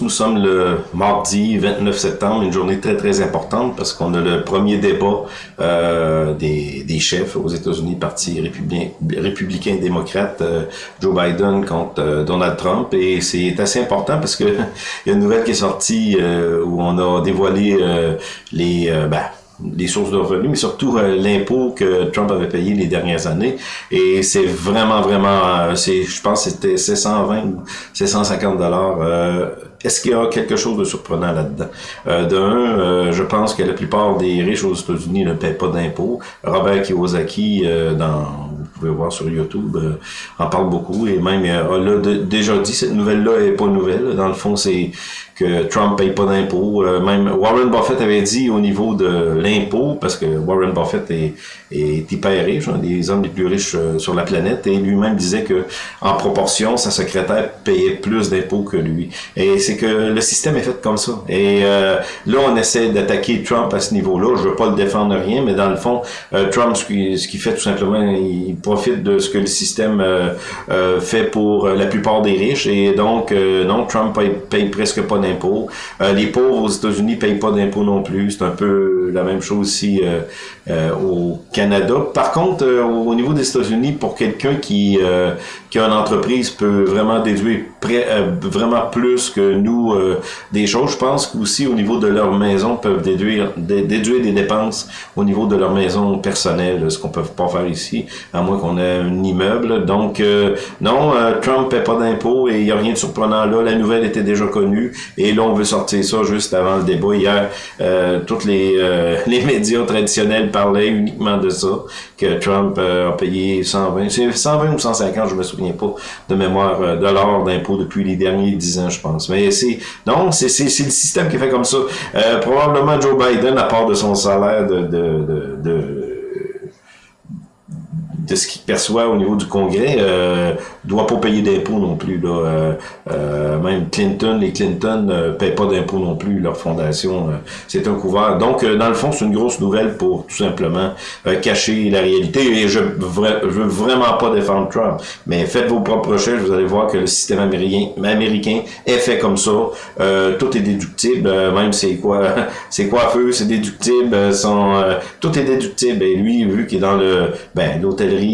Nous sommes le mardi 29 septembre, une journée très très importante parce qu'on a le premier débat euh, des, des, chefs aux États-Unis, parti républicain, républicain démocrate, euh, Joe Biden contre euh, Donald Trump. Et c'est assez important parce que il y a une nouvelle qui est sortie euh, où on a dévoilé les ben, les sources de revenus, mais surtout euh, l'impôt que Trump avait payé les dernières années. Et c'est vraiment, vraiment, euh, c'est, je pense que c'était 720 ou 750 dollars. Euh, est-ce qu'il y a quelque chose de surprenant là-dedans? Euh, D'un, je pense que la plupart des riches aux États-Unis ne paient pas d'impôts. Robert Kiyosaki, dans vous pouvez voir sur YouTube, en parle beaucoup et même a déjà dit cette nouvelle-là est pas nouvelle. Dans le fond, c'est que Trump paye pas d'impôts. Euh, même Warren Buffett avait dit au niveau de l'impôt, parce que Warren Buffett est, est hyper riche, un des hommes les plus riches euh, sur la planète, et lui-même disait que en proportion, sa secrétaire payait plus d'impôts que lui. Et c'est que le système est fait comme ça. Et euh, là, on essaie d'attaquer Trump à ce niveau-là. Je veux pas le défendre rien, mais dans le fond, Trump, ce qu'il ce fait tout simplement, il profite de ce que le système fait pour la plupart des riches. Et donc, non, Trump paye, paye presque pas d'impôts. Euh, les pauvres aux États-Unis payent pas d'impôts non plus. C'est un peu la même chose ici euh, euh, au Canada. Par contre, au niveau des États-Unis, pour quelqu'un qui, qui a une entreprise peut vraiment déduire vraiment plus que nous des choses, je pense qu'aussi au niveau de leur maison peuvent déduire, déduire des dépenses au niveau de leur maison personnelle, ce qu'on peut pas faire ici, à moins qu'on ait un immeuble. Donc, non, Trump paie pas d'impôts et il n'y a rien de surprenant là. La nouvelle était déjà connue et là, on veut sortir ça juste avant le débat. Hier, euh, tous les, euh, les médias traditionnels parlaient uniquement de ça, que Trump euh, a payé 120, 120 ou 150, je me souviens pas de mémoire, euh, dollars d'impôts depuis les derniers 10 ans, je pense. Mais c'est non, c'est le système qui fait comme ça. probablement Joe Biden, à part de son salaire de, de, de de ce qu'il perçoit au niveau du Congrès, euh, doit pas payer d'impôts non plus. Là. Euh, euh, même Clinton, les Clinton ne euh, paient pas d'impôts non plus, leur fondation, c'est un couvert. Donc, dans le fond, c'est une grosse nouvelle pour tout simplement cacher la réalité. Et je, je veux vraiment pas défendre Trump, mais faites vos propres recherches, vous allez voir que le système américain, est fait comme ça. tout est déductible, même c'est quoi, c'est coiffeux, c'est déductible, son, tout est déductible. Et lui, vu qu'il est dans le, ben,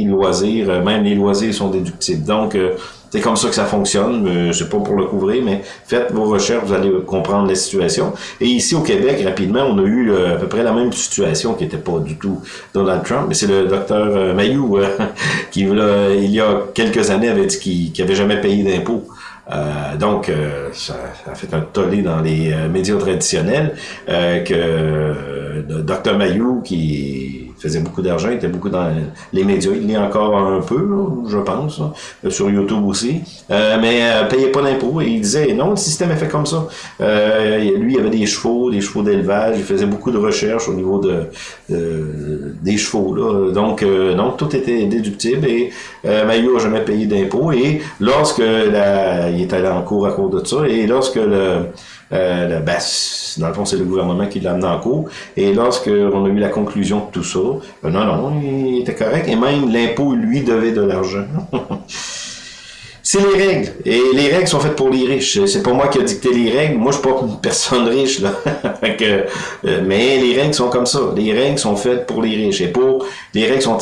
loisirs, euh, même les loisirs sont déductibles. Donc, euh, c'est comme ça que ça fonctionne. Euh, c'est pas pour le couvrir, mais faites vos recherches, vous allez comprendre la situation. Et ici au Québec, rapidement, on a eu à peu près la même situation qui n'était pas du tout Donald Trump, mais c'est le docteur Mayou qui, il y a quelques années, avait dit qu'il n'avait jamais payé d'impôts. Donc, ça, a fait un tollé dans les médias traditionnels que le docteur Mayou, qui faisait beaucoup d'argent, était beaucoup dans les médias, il l'est encore un peu, je pense, sur YouTube aussi, euh, mais euh, payait pas d'impôts et il disait non, le système est fait comme ça. Euh, lui, il avait des chevaux, des chevaux d'élevage, il faisait beaucoup de recherches au niveau de, des chevaux, là. donc euh, non, tout était déductible et euh, Maillot a jamais payé d'impôts. Et lorsque la, il est allé en cours à cause de ça et lorsque le euh, ben, dans le fond, c'est le gouvernement qui l'a amené en cours. Et lorsqu'on a eu la conclusion de tout ça, ben non, non, il était correct. Et même l'impôt, lui, devait de l'argent. c'est les règles. Et les règles sont faites pour les riches. C'est pas moi qui ai dicté les règles. Moi, je suis pas une personne riche, là. euh, mais les règles sont comme ça. Les règles sont faites pour les riches. Et pour, les règles sont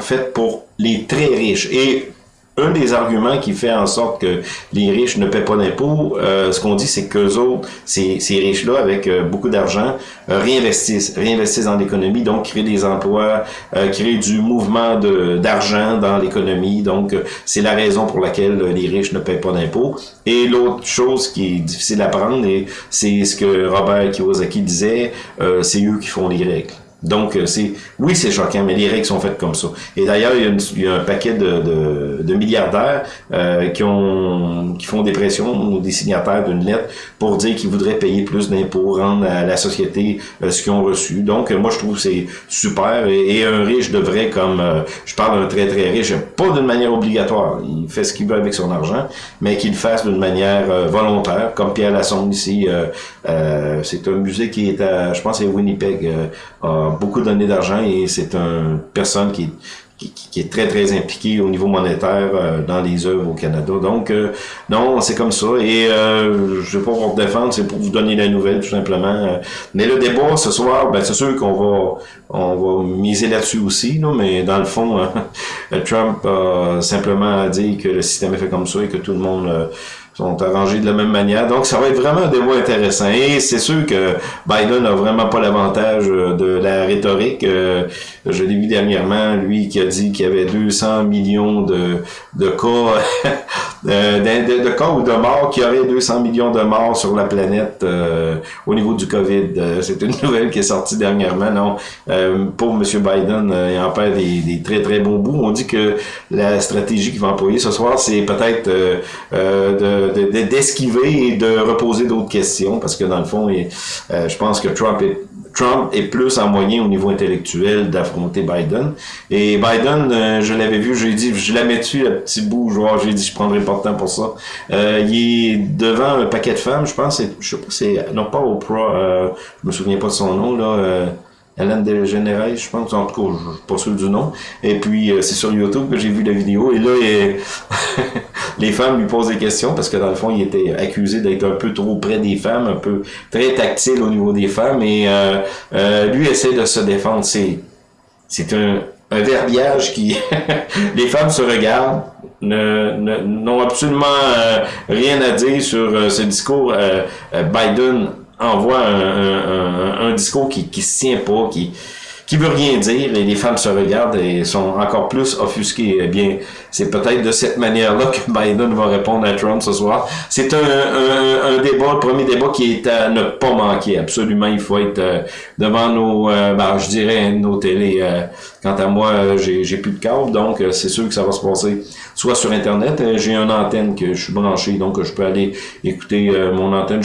faites pour les très riches. Et un des arguments qui fait en sorte que les riches ne paient pas d'impôts, euh, ce qu'on dit, c'est qu'eux autres, ces, ces riches-là, avec euh, beaucoup d'argent, euh, réinvestissent, réinvestissent dans l'économie, donc créent des emplois, créent du mouvement d'argent dans l'économie. Donc, c'est la raison pour laquelle les riches ne paient pas d'impôts. Et l'autre chose qui est difficile à prendre, c'est ce que Robert Kiyosaki disait, c'est eux qui font les règles. Donc, euh, c'est oui, c'est choquant, mais les règles sont faites comme ça. Et d'ailleurs, il, y a un paquet de, de, de milliardaires euh, qui ont qui font des pressions ou des signataires d'une lettre pour dire qu'ils voudraient payer plus d'impôts, rendre à la société euh, ce qu'ils ont reçu. Donc, moi, je trouve c'est super. Et, un riche devrait, comme je parle d'un très très riche, pas d'une manière obligatoire. Il fait ce qu'il veut avec son argent, mais qu'il le fasse d'une manière volontaire, comme Pierre Lassonde ici. c'est un musée qui est à, je pense, c'est Winnipeg beaucoup donné d'argent et c'est une personne qui, qui, est très, très impliqué au niveau monétaire euh, dans les œuvres au Canada. Donc, euh, non, c'est comme ça. Et euh, je vais pas vous défendre, c'est pour vous donner la nouvelle, tout simplement. Mais le débat ce soir, ben, c'est sûr qu'on va on va miser là-dessus aussi, là, mais dans le fond, Trump a simplement dit que le système est fait comme ça et que tout le monde sont arrangés de la même manière. Donc, ça va être vraiment un débat intéressant. Et c'est sûr que Biden n'a vraiment pas l'avantage euh, de la rhétorique. Euh, je l'ai vu dernièrement, lui qui a dit qu'il y avait 200 millions de, de cas, euh, de, de, cas ou de morts, qu'il y aurait 200 millions de morts sur la planète au niveau du COVID. c'est une nouvelle qui est sortie dernièrement. Non, pour M. Biden, il en perd des, des, très très bons bouts. On dit que la stratégie qu'il va employer ce soir, c'est peut-être de d'esquiver et de reposer d'autres questions, parce que dans le fond, euh, je pense que Trump est Trump est plus en moyen au niveau intellectuel d'affronter Biden. Et Biden, euh, je l'avais vu, j'ai dit, je la mets dessus, le petit bout, genre, j'ai dit, je prendrai pas de temps pour ça. Euh, il est devant un paquet de femmes, je pense, je sais pas, c'est, non pas Oprah, euh, je me souviens pas de son nom, là, Hélène DeGeneres, je pense, en tout cas, je suis pas sûr du nom. Et puis, euh, c'est sur YouTube que j'ai vu la vidéo. Et là, les femmes lui posent des questions parce que dans le fond, il était accusé d'être un peu trop près des femmes, un peu très tactile au niveau des femmes. Et euh, euh, lui essaie de se défendre. C'est, c'est un, un verbiage qui... les femmes se regardent, n'ont absolument rien à dire sur ce discours. Biden envoie un, un, discours qui, qui se tient pas, qui qui veut rien dire et les femmes se regardent et sont encore plus offusquées. Eh bien, c'est peut-être de cette manière-là que Biden va répondre à Trump ce soir. C'est un, un, un, débat, le premier débat qui est à ne pas manquer. Absolument, il faut être euh, devant nos, euh, ben, je dirais, nos télés. Euh, quant à moi, j'ai plus de câble, donc c'est sûr que ça va se passer soit sur Internet. j'ai une antenne que je suis branché, donc je peux aller écouter mon antenne.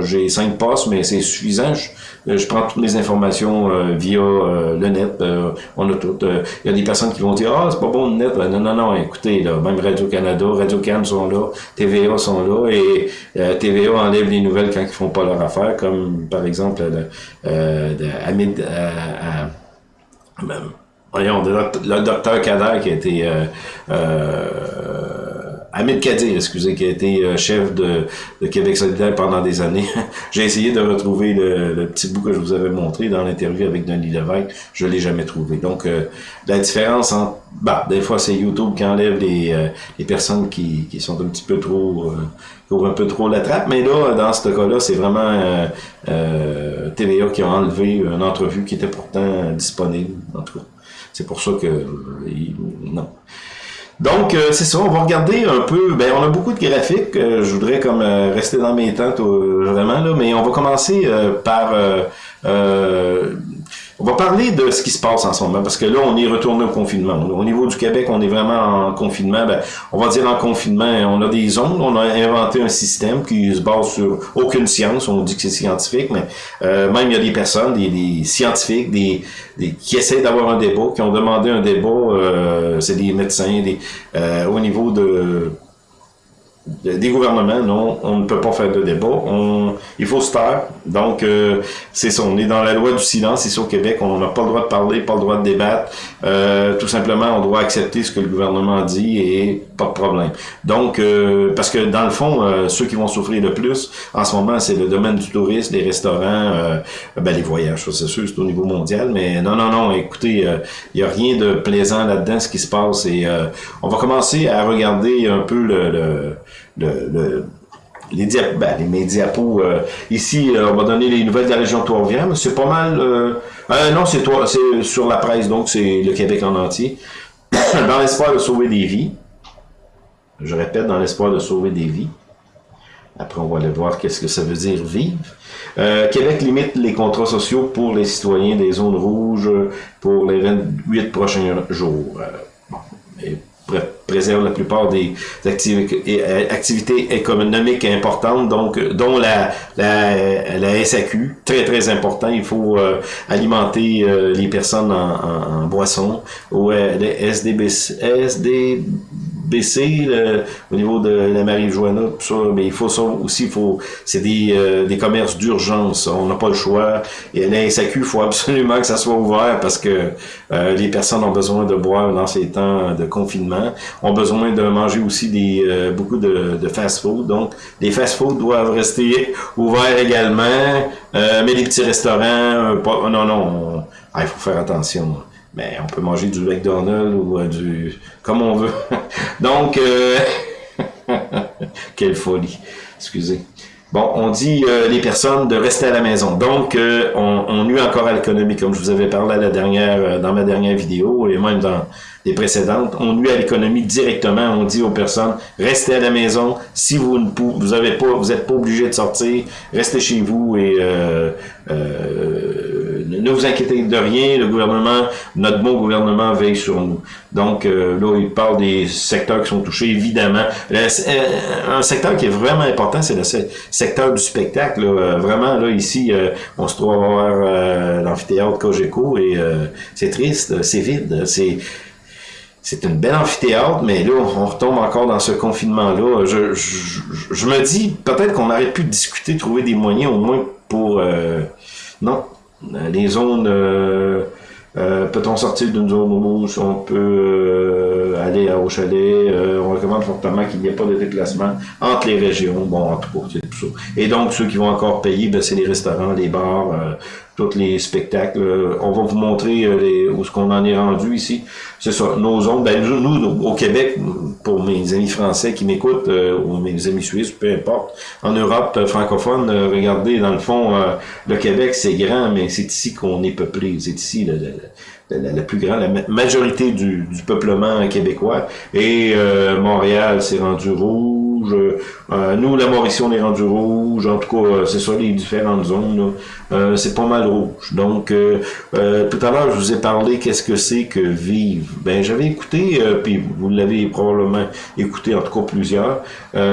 J'ai cinq postes, mais c'est suffisant. Je, je, prends toutes les informations via le net. on a tout. Il y a des personnes qui vont dire, ah, c'est pas bon le net. non, non, non écoutez, là, même Radio-Canada, Radio-Can sont là, TVA sont là, et euh, TVA enlève les nouvelles quand ils font pas leur affaire, comme par exemple le, euh, de euh, voyons, le, docteur Kader qui a été euh, euh Kadir, excusez, qui a été euh, chef de, Québec solidaire pendant des années. J'ai essayé de retrouver le, petit bout que je vous avais montré dans l'interview avec Denis Lévesque. Je l'ai jamais trouvé. Donc, euh, la différence entre... Bah, des fois, c'est YouTube qui enlève les, euh, les personnes qui, qui sont un petit peu trop... qui ouvrent un peu trop la trappe. Mais là, dans ce cas-là, c'est vraiment TVA qui a enlevé une entrevue qui était pourtant disponible. En tout cas, c'est pour ça que... non. Donc, euh, c'est ça, on va regarder un peu, ben on a beaucoup de graphiques, euh, je voudrais comme euh, rester dans mes tentes vraiment, là, mais on va commencer par on va parler de ce qui se passe en ce moment, parce que là, on est retourné au confinement. Au niveau du Québec, on est vraiment en confinement. Ben, on va dire en confinement, on a des zones, on a inventé un système qui se base sur aucune science, on dit que c'est scientifique, mais euh, même il y a des personnes, des, scientifiques, des, qui essaient d'avoir un débat, qui ont demandé un débat, euh, c'est des médecins, des, euh, au niveau de des gouvernements, non, on ne peut pas faire de débat. On, il faut se taire. Donc, euh, c'est ça. On est dans la loi du silence ici au Québec. On n'a pas le droit de parler, pas le droit de débattre. Euh, tout simplement, on doit accepter ce que le gouvernement dit et pas de problème. Donc, euh, parce que dans le fond, ceux qui vont souffrir le plus en ce moment, c'est le domaine du tourisme, les restaurants, ben, les voyages. c'est sûr, c'est au niveau mondial. Mais non, non, non. Écoutez, il n'y a rien de plaisant là-dedans, ce qui se passe. Et on va commencer à regarder un peu le le, les, diap ben, diapos. Euh, ici, euh, on va donner les nouvelles de la région Trois-Rivières, c'est pas mal... Euh, non, c'est c'est sur la presse, donc c'est le Québec en entier. dans l'espoir de sauver des vies. Je répète, dans l'espoir de sauver des vies. Après, on va aller voir qu'est-ce que ça veut dire vivre. Québec limite les contrats sociaux pour les citoyens des zones rouges pour les 28 prochains jours. bon, et préserve la plupart des euh, activités économiques importantes, donc dont la, SAQ, très très important. Il faut euh, alimenter euh, les personnes en, en, en boisson. Ou les SDB, SD baissé au niveau de la marijuana, tout ça, mais il faut ça aussi, il faut, c'est des, euh, des commerces d'urgence, on n'a pas le choix. Et la SAQ, il faut absolument que ça soit ouvert parce que euh, les personnes ont besoin de boire dans ces temps de confinement, ont besoin de manger aussi des euh, beaucoup de, fast-food. Donc, les fast-food doivent rester ouverts également, mais les petits restaurants, non, non, ah, il faut faire attention mais on peut manger du McDonald's ou euh, du... comme on veut. Donc, euh... quelle folie. Excusez. Bon, on dit euh, les personnes de rester à la maison. Donc, euh, on, on nuit encore à l'économie, comme je vous avais parlé à la dernière, dans ma dernière vidéo, et même dans les précédentes. On nuit à l'économie directement. On dit aux personnes, restez à la maison. Si vous ne vous avez pas, vous êtes pas obligé de sortir, restez chez vous et euh, ne vous inquiétez de rien, le gouvernement, notre bon gouvernement veille sur nous. Donc euh, là, il parle des secteurs qui sont touchés, évidemment. Euh, un secteur qui est vraiment important, c'est le secteur du spectacle. Euh, vraiment, là, ici, on se trouve à voir l'amphithéâtre Cogeco et c'est triste, c'est vide, c'est... C'est une belle amphithéâtre, mais là, on retombe encore dans ce confinement-là. Je, je, me dis, peut-être qu'on aurait pu discuter, trouver des moyens au moins pour... non, les zones, euh, euh, peut-on sortir d'une zone rouge, on peut euh, aller au chalet, on recommande fortement qu'il n'y ait pas de déplacement entre les régions, bon, en tout cas, tout ça. Et donc, ceux qui vont encore payer, ben, c'est les restaurants, les bars, tous les spectacles. on va vous montrer les, où ce qu'on en est rendu ici. C'est ça, nos zones, ben, nous, au Québec, pour mes amis français qui m'écoutent, euh, ou mes amis suisses, peu importe, en Europe euh, francophone, euh, regardez, dans le fond, le Québec, c'est grand, mais c'est ici qu'on est peuplé. C'est ici la, plus grande, la majorité du, du peuplement québécois. Et Montréal s'est rendu rouge euh, nous, la Mauricie, on est rendu rouge. En tout cas, euh, c'est ça, les différentes zones. Euh, c'est pas mal rouge. Donc, tout à l'heure, je vous ai parlé qu'est-ce que c'est que vivre? Ben, j'avais écouté, puis vous l'avez probablement écouté, en tout cas plusieurs.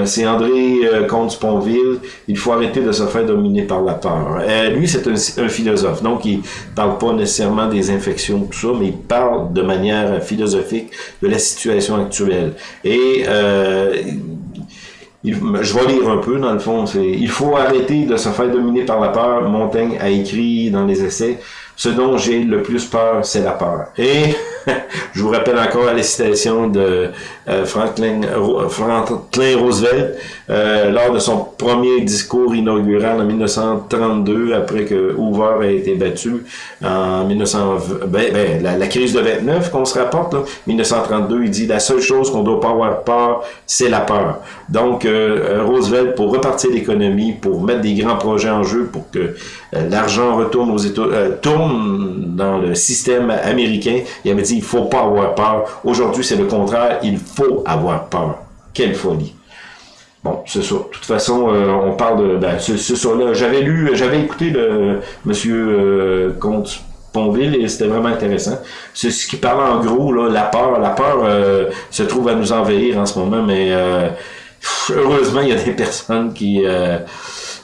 c'est André Comte-Sponville. Il faut arrêter de se faire dominer par la peur. lui, c'est un, un, philosophe. Donc, il parle pas nécessairement des infections, tout ça, mais il parle de manière philosophique de la situation actuelle. Et je vais lire un peu, dans le fond. Il faut arrêter de se faire dominer par la peur. Montaigne a écrit dans les essais, ce dont j'ai le plus peur, c'est la peur. Et je vous rappelle encore la citation de euh, Franklin, Franklin, Roosevelt euh, lors de son premier discours inaugural en 1932, après que Hoover a été battu en 1920. Ben, ben, la, crise de 29 qu'on se rapporte, là, 1932, il dit la seule chose qu'on doit pas avoir peur, c'est la peur. Donc euh, Roosevelt, pour repartir l'économie, pour mettre des grands projets en jeu, pour que l'argent retourne aux États, tourne dans le système américain, il avait dit il faut pas avoir peur. Aujourd'hui, c'est le contraire, il faut avoir peur. Quelle folie. Bon, c'est ça. De toute façon, euh, on parle de... Ben, c'est ça, là. J'avais lu, j'avais écouté le monsieur euh, Comte Ponville et c'était vraiment intéressant. C'est ce qui parle en gros, là, la peur. La peur euh, se trouve à nous envahir en ce moment, mais heureusement, il y a des personnes qui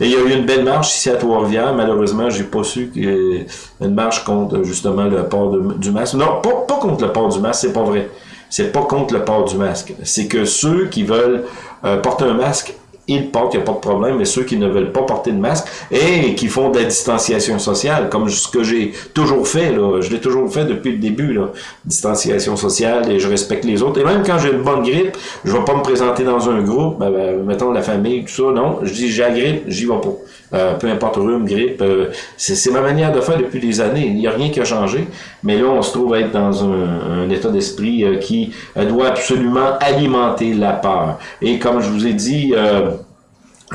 il y a eu une belle marche ici à Trois-Rivières. Malheureusement, j'ai pas su qu'il une marche contre justement le port du masque. Non, pas, pas contre le port du masque, c'est pas vrai. C'est pas contre le port du masque. C'est que ceux qui veulent euh, porter un masque ils portent, il n'y a pas de problème, mais ceux qui ne veulent pas porter de masque et qui font de la distanciation sociale, comme ce que j'ai toujours fait, là, je l'ai toujours fait depuis le début, là, distanciation sociale, et je respecte les autres. Et même quand j'ai une bonne grippe, je vais pas me présenter dans un groupe, ben, ben, mettons la famille, tout ça, non, je dis j'ai la grippe, j'y vais pas. Euh, peu importe rhume, grippe, euh, c'est ma manière de faire depuis des années. Il n'y a rien qui a changé, mais là, on se trouve être dans un, état d'esprit euh, qui doit absolument alimenter la peur. Et comme je vous ai dit,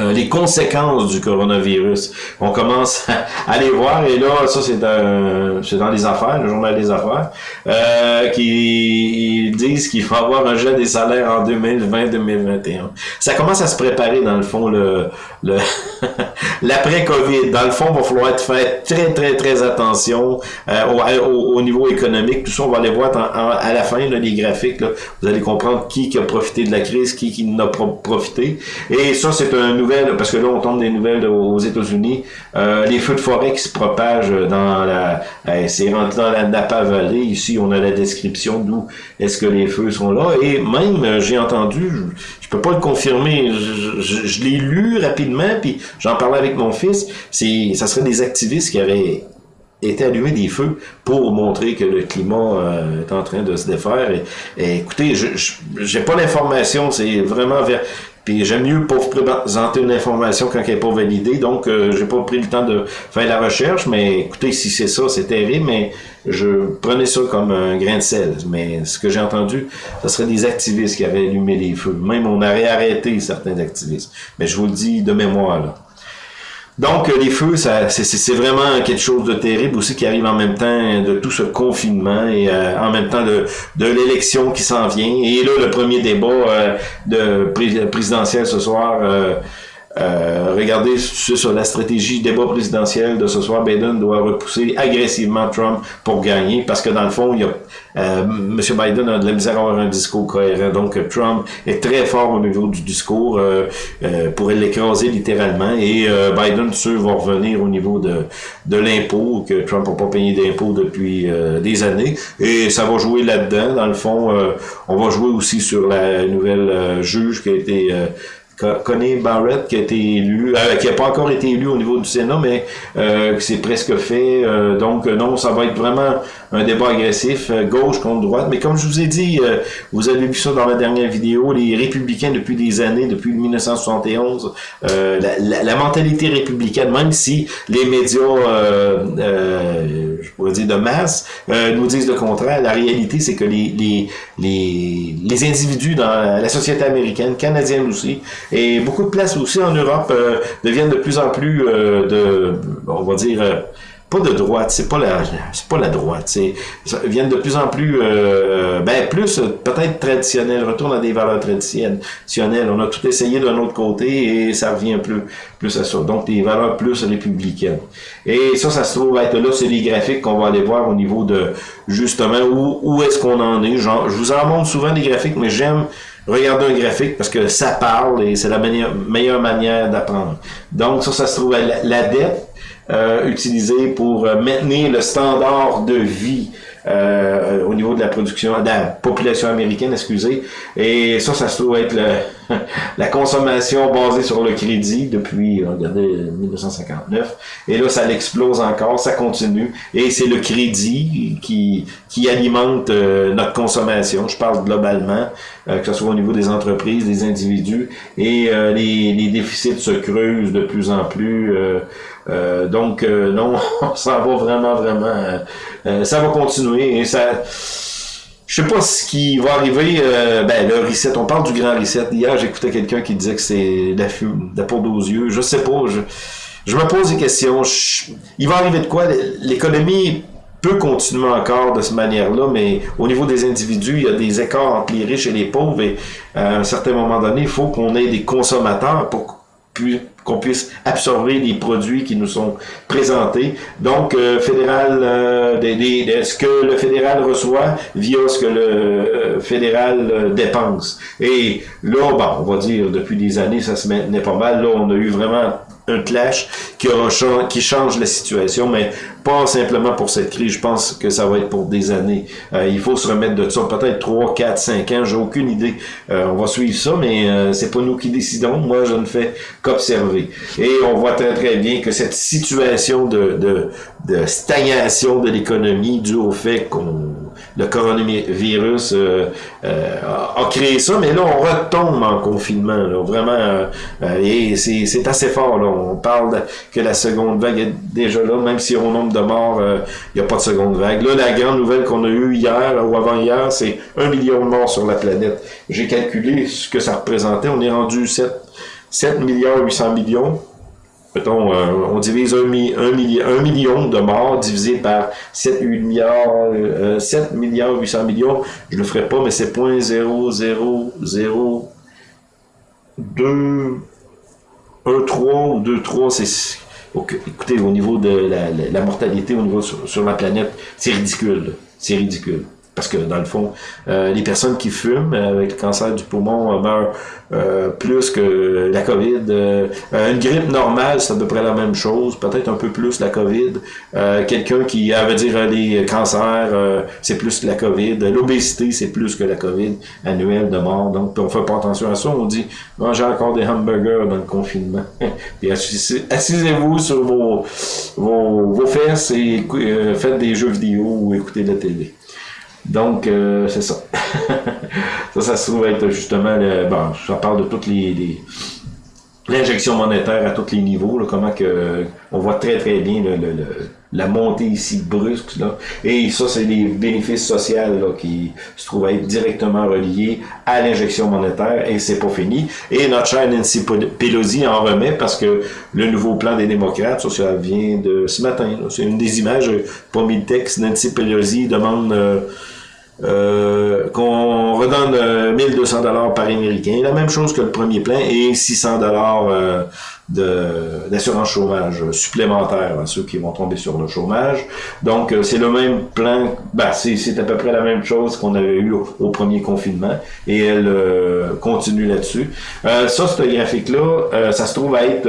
euh, les conséquences du coronavirus. On commence à les voir et là, ça c'est dans, les affaires, le journal des affaires, euh, qui disent qu'il va avoir un jet des salaires en 2020-2021. Ça commence à se préparer dans le fond le, l'après-Covid. Dans le fond, il va falloir être fait très très très attention euh, au, au, niveau économique. Tout ça, on va aller voir à la fin là, les graphiques. Là, vous allez comprendre qui, qui a profité de la crise, qui qui n'a pas profité. Et ça, c'est un nouveau parce que là, on tombe des nouvelles aux États-Unis, euh, les feux de forêt qui se propagent dans la... Euh, c'est rentré dans la Napa Valley. Ici, on a la description d'où est-ce que les feux sont là. Et même, euh, j'ai entendu, je, je, peux pas le confirmer, je, l'ai lu rapidement, puis j'en parlais avec mon fils, c'est ça serait des activistes qui auraient été allumé des feux pour montrer que le climat euh, est en train de se défaire. Et, écoutez, je j'ai pas l'information, c'est vraiment vers... Puis j'aime mieux vous présenter une information quand elle n'est pas validée, donc euh, j'ai pas pris le temps de faire la recherche, mais écoutez, si c'est ça, c'est terrible, mais je prenais ça comme un grain de sel. Mais ce que j'ai entendu, ce serait des activistes qui avaient allumé les feux. Même on aurait arrêté certains activistes. Mais je vous le dis de mémoire, là. Donc, les feux, c'est vraiment quelque chose de terrible aussi qui arrive en même temps de tout ce confinement et euh, en même temps de, l'élection qui s'en vient. Et là, le premier débat euh, de présidentiel ce soir, euh, euh, regardez sur la stratégie débat présidentiel de ce soir, Biden doit repousser agressivement Trump pour gagner, parce que dans le fond, il y a, euh, M. Biden a de la misère à avoir un discours cohérent. Donc Trump est très fort au niveau du discours, euh, euh pourrait l'écraser littéralement, et euh, Biden, sûr, va revenir au niveau de, de l'impôt, que Trump n'a pas payé d'impôt depuis euh, des années, et ça va jouer là-dedans. Dans le fond, on va jouer aussi sur la nouvelle juge qui a été Connie Barrett qui a été élu, euh, qui n'a pas encore été élu au niveau du Sénat, mais euh, c'est presque fait. Euh, donc non, ça va être vraiment un débat agressif, euh, gauche contre droite. Mais comme je vous ai dit, vous avez vu ça dans la dernière vidéo, les républicains depuis des années, depuis 1971, la, la, mentalité républicaine, même si les médias, je pourrais dire de masse, nous disent le contraire, la réalité c'est que les, les, les, les individus dans la société américaine, canadienne aussi, et beaucoup de places aussi en Europe euh, deviennent de plus en plus euh, de, on va dire, euh, pas de droite, c'est pas la, c'est pas la droite, c'est, viennent de plus en plus, ben plus peut-être traditionnel, retourne à des valeurs traditionnelles. On a tout essayé d'un autre côté et ça revient plus, plus à ça. Donc des valeurs plus républicaines. Et ça, ça se trouve être là, c'est les graphiques qu'on va aller voir au niveau de justement où, où est-ce qu'on en est. Genre, je vous en montre souvent des graphiques, mais j'aime regardez un graphique parce que ça parle et c'est la meilleure, manière d'apprendre. Donc ça, ça se trouve à la, dette euh, utilisée pour euh, maintenir le standard de vie euh, au niveau de la production, de la population américaine, excusez. Et ça, ça se trouve être la consommation basée sur le crédit depuis, regardez, 1959. Et là, ça l'explose encore, ça continue. Et c'est le crédit qui, qui alimente euh, notre consommation. Je parle globalement, euh, que ce soit au niveau des entreprises, des individus. Et les, les déficits se creusent de plus en plus. Euh, donc, euh, non, ça va vraiment, vraiment... Euh, ça va continuer et ça... Je sais pas ce qui va arriver. ben, le reset, on parle du grand reset. Hier, j'écoutais quelqu'un qui disait que c'est la fume, la peau aux yeux. Je sais pas. Je, je me pose des questions. il va arriver de quoi? L'économie peut continuer encore de cette manière-là, mais au niveau des individus, il y a des écarts entre les riches et les pauvres, et à un certain moment donné, il faut qu'on ait des consommateurs pour qu'on puisse absorber les produits qui nous sont présentés. Donc, euh, fédéral, euh, des, ce que le fédéral reçoit via ce que le euh, fédéral dépense. Et là, bon, on va dire, depuis des années, ça se maintenait pas mal. Là, on a eu vraiment un clash qui, qui change la situation, mais pas simplement pour cette crise. Je pense que ça va être pour des années. Euh, il faut se remettre de ça. Peut-être 3, 4, 5 ans, j'ai aucune idée. Euh, on va suivre ça, mais euh, c'est pas nous qui décidons. Moi, je ne fais qu'observer. Et on voit très très bien que cette situation de, de, de stagnation de l'économie due au fait qu'on le coronavirus euh, euh, a créé ça, mais là, on retombe en confinement, là, vraiment, euh, et c'est assez fort, là. On parle que la seconde vague est déjà là, même si au nombre de morts, il n'y a pas de seconde vague. Là, la grande nouvelle qu'on a eue hier ou avant-hier, c'est un million de morts sur la planète. J'ai calculé ce que ça représentait, on est rendu 7, 7 milliards 800 millions. Euh, on divise un, million de morts divisé par 7, 8 milliards, euh, 7 milliards 800 millions. Je le ferai pas, mais c'est 0.0002 1, 3 ou 2, 3, c'est... écoutez, au niveau de la, mortalité, sur, la planète, c'est ridicule. C'est ridicule. Parce que dans le fond, euh, les personnes qui fument avec le cancer du poumon meurent euh, plus que la COVID. Euh, une grippe normale, c'est à peu près la même chose, peut-être un peu plus la COVID. Quelqu'un qui, à dire, les cancers, c'est plus que la COVID. L'obésité, c'est plus que la COVID annuelle de mort. Donc, on fait pas attention à ça. On dit, mangez encore des hamburgers dans le confinement. Puis assisez-vous sur vos, vos, vos fesses et faites des jeux vidéo ou écoutez la télé. Donc, euh, c'est ça. ça, ça se trouve être justement, le, bon, ça parle de toutes les, l'injection monétaire à tous les niveaux, là, comment que on voit très très bien le, la montée ici brusque. Là. Et ça, c'est les bénéfices sociaux là, qui se trouvent être directement reliés à l'injection monétaire et c'est pas fini. Et notre chère Nancy Pelosi en remet parce que le nouveau plan des démocrates, ça, vient de ce matin. C'est une des images, pas mis texte. Nancy Pelosi demande... Euh, euh, qu'on redonne 1200 euh, dollars par américain, la même chose que le premier plan, et 600 dollars euh, d'assurance chômage supplémentaire à ceux qui vont tomber sur le chômage. Donc, euh, c'est le même plan, ben, c'est à peu près la même chose qu'on avait eu au, premier confinement, et elle continue là-dessus. ça, ce graphique-là, ça se trouve à être...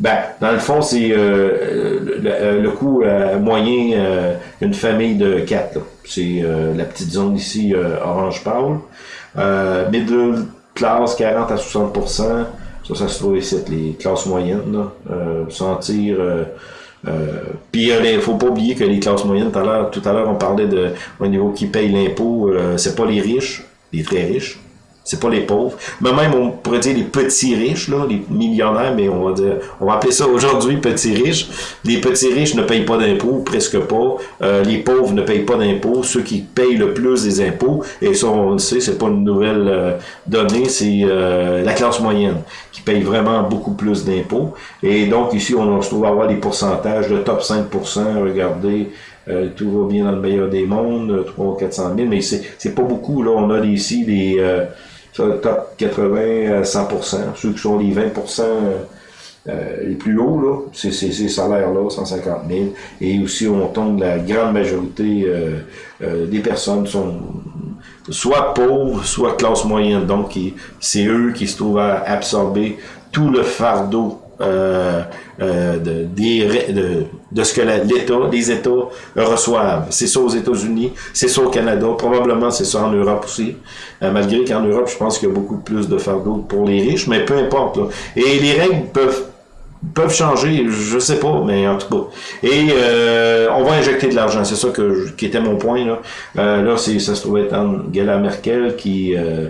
Ben, dans le fond, c'est le, coût moyen d'une famille de quatre. C'est euh, la petite zone ici, euh, orange pâle. Euh, middle class, 40 à 60 Ça, ça se trouve ici, les classes moyennes. Là. Euh, sentir... puis il faut pas oublier que les classes moyennes, tout à l'heure, on parlait de au niveau qui paye l'impôt, c'est pas les riches, les très riches, c'est pas les pauvres. Mais même, on pourrait dire les petits riches, là, les millionnaires, mais on va dire, on va appeler ça aujourd'hui petits riches. Les petits riches ne payent pas d'impôts, presque pas. Euh, les pauvres ne payent pas d'impôts. Ceux qui payent le plus des impôts, et ça, on le sait, c'est pas une nouvelle euh, donnée, c'est euh, la classe moyenne qui paye vraiment beaucoup plus d'impôts. Et donc, ici, on se trouve à avoir des pourcentages, le top 5%, regardez, tout va bien dans le meilleur des mondes, 300 400 000, mais c'est pas beaucoup. Là, on a ici les, top 80 à 100%. Ceux qui sont les 20% euh, les plus hauts, là, c'est ces salaires-là, 150 000. Et aussi, on tombe, la grande majorité euh, euh, des personnes sont soit pauvres, soit classe moyenne. Donc, c'est eux qui se trouvent à absorber tout le fardeau euh, euh, de, de, de, ce que l'État, les États reçoivent. C'est ça aux États-Unis, c'est ça au Canada, probablement c'est ça en Europe aussi. Euh, malgré qu'en Europe, je pense qu'il y a beaucoup plus de fardeau pour les riches, mais peu importe. Là. Et les règles peuvent peuvent changer, je sais pas, mais en tout cas. Et euh, on va injecter de l'argent, c'est ça que qui était mon point là. Euh, là, ça se trouvait être Angela Merkel qui euh,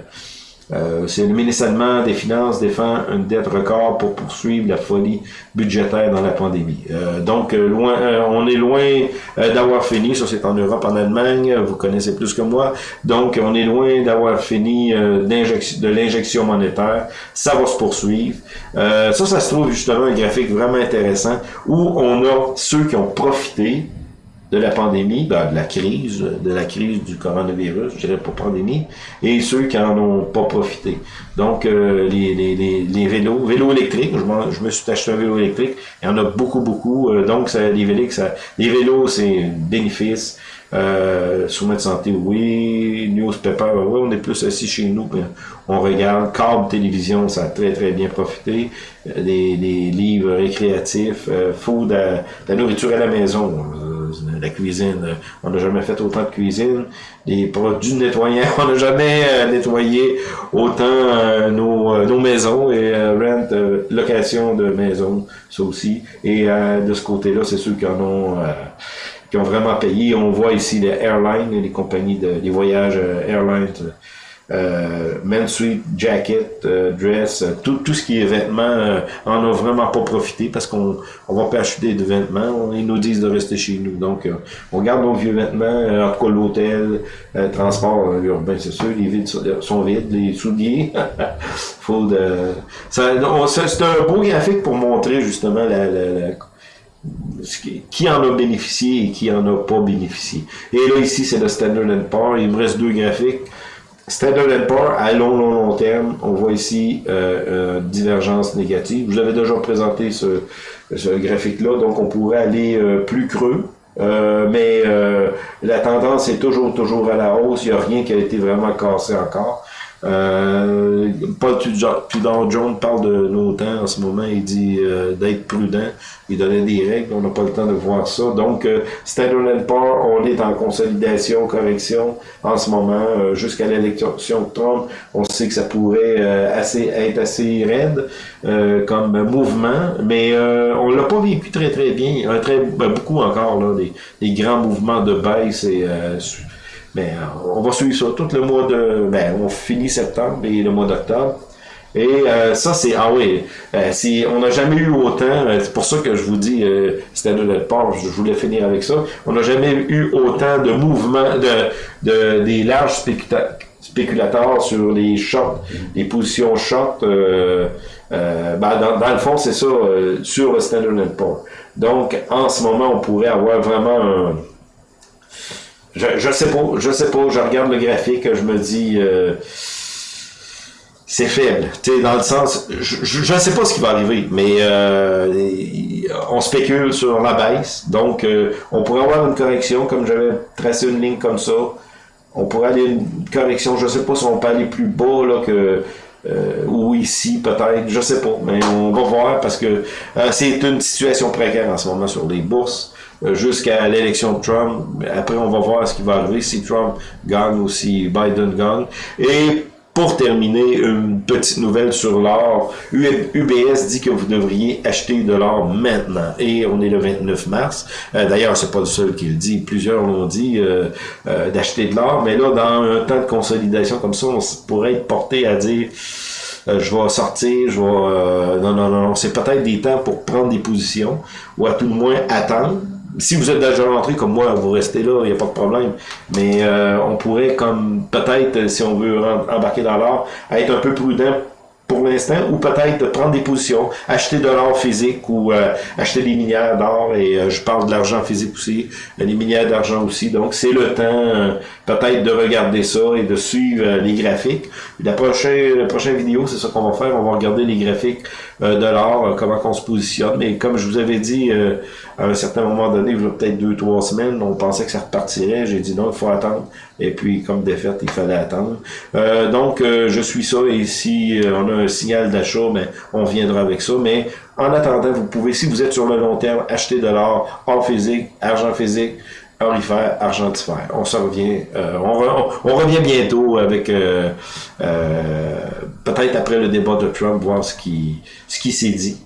euh, c'est le allemand des Finances défend une dette record pour poursuivre la folie budgétaire dans la pandémie. Euh, donc, euh, loin, on est loin d'avoir fini. Ça, c'est en Europe, en Allemagne. Vous connaissez plus que moi. Donc, on est loin d'avoir fini de l'injection monétaire. Ça va se poursuivre. ça, ça se trouve justement un graphique vraiment intéressant où on a ceux qui ont profité de la pandémie, ben, de la crise, de la crise du coronavirus, je dirais pas pandémie, et ceux qui en ont pas profité. Donc, euh, les, les, les, vélos, vélos électriques, je, je, me suis acheté un vélo électrique, il y en a beaucoup, beaucoup, euh, donc ça, les, vélos, ça, les vélos, c'est bénéfice. Euh, de santé, oui. Newspaper, oui, on est plus assis chez nous, on regarde. Câble télévision, ça a très très bien profité. Les, les livres récréatifs, euh, food, la nourriture à la maison la cuisine. Euh, on n'a jamais fait autant de cuisine. Les produits nettoyants, on n'a jamais euh, nettoyé autant euh, nos, nos, maisons et rent, location de maisons, ça aussi. Et de ce côté-là, c'est ceux qui en ont qui ont vraiment payé. On voit ici les airlines, les compagnies de les voyages airlines euh, men suite, jacket, euh, dress, euh, tout, tout ce qui est vêtements, on a vraiment pas profité parce qu'on on va pas acheter de vêtements. Ils nous disent de rester chez nous. Donc, on garde nos vieux vêtements, en tout cas l'hôtel, transport urbain, c'est sûr, les vides sont vides, les souliers. Faut de... C'est un beau graphique pour montrer justement la, la, qui en a bénéficié et qui en a pas bénéficié. Et là, ici, c'est le Standard Poor's. Il me reste deux graphiques. Standard Poor's, à long, long, long terme, on voit ici euh, euh, divergence négative. Je vous avais déjà présenté ce, ce graphique-là, donc on pourrait aller euh, plus creux, mais la tendance est toujours, toujours à la hausse. Il n'y a rien qui a été vraiment cassé encore. Euh, Paul Tudor Jones parle de nos temps en ce moment. Il dit euh, d'être prudent. Il donnait des règles. On n'a pas le temps de voir ça. Donc, euh, Standard Poor's, on est en consolidation, correction en ce moment. Euh, jusqu'à l'élection de Trump, on sait que ça pourrait euh, assez être assez raide comme mouvement. Mais on l'a pas vécu très très bien. très ben, beaucoup encore là, des, grands mouvements de baisse et mais euh, on va suivre ça tout le mois de... Ben, on finit septembre et le mois d'octobre. Et euh, ça, c'est... Ah oui, euh, si, on n'a jamais eu autant... c'est pour ça que je vous dis, c'était de je, voulais finir avec ça. On n'a jamais eu autant de mouvements, de, de des larges spéculateurs sur les shorts, les positions short. ben, dans, le fond, c'est ça, sur le Standard Poor's. Donc, en ce moment, on pourrait avoir vraiment un je, je sais pas, je sais pas, je regarde le graphique, je me dis euh, c'est faible. Dans le sens, je, je sais pas ce qui va arriver, mais euh, on spécule sur la baisse, donc euh, on pourrait avoir une correction, comme j'avais tracé une ligne comme ça. On pourrait aller une correction, je sais pas si on peut aller plus bas là que ou ici peut-être, je sais pas, mais on va voir parce que c'est une situation précaire en ce moment sur les bourses. Euh, jusqu'à l'élection de Trump. Après, on va voir ce qui va arriver si Trump gagne ou si Biden gagne. Et pour terminer, une petite nouvelle sur l'or. UBS dit que vous devriez acheter de l'or maintenant. Et on est le 29 mars. Euh, D'ailleurs, c'est pas le seul qui le dit. Plusieurs l'ont dit euh, euh, d'acheter de l'or. Mais là, dans un temps de consolidation comme ça, on pourrait être porté à dire je vais sortir, je vais... non, non, non, c'est peut-être des temps pour prendre des positions, ou à tout le moins attendre, si vous êtes déjà rentré comme moi, vous restez là, il n'y a pas de problème. Mais euh, on pourrait, comme peut-être, si on veut embarquer dans l'art, être un peu prudent pour l'instant, ou peut-être prendre des positions, acheter de l'or physique ou euh, acheter des minières d'or, et euh, je parle de l'argent physique aussi, les minières d'argent aussi. Donc c'est le temps peut-être de regarder ça et de suivre les graphiques. La prochaine, la prochaine vidéo, c'est ça qu'on va faire, on va regarder les graphiques de l'or, comment on se positionne. Mais comme je vous avais dit à un certain moment donné, il y a peut-être deux, trois semaines, on pensait que ça repartirait. J'ai dit non, il faut attendre. Et puis, comme défaite, il fallait attendre. Euh, donc, euh, je suis ça. Et si euh, on a un signal d'achat, ben, on viendra avec ça. Mais en attendant, vous pouvez, si vous êtes sur le long terme, acheter de l'or, or physique, argent physique, orifère, argentifère. On se revient, on, revient bientôt avec peut-être après le débat de Trump, voir ce qui, ce qui s'est dit.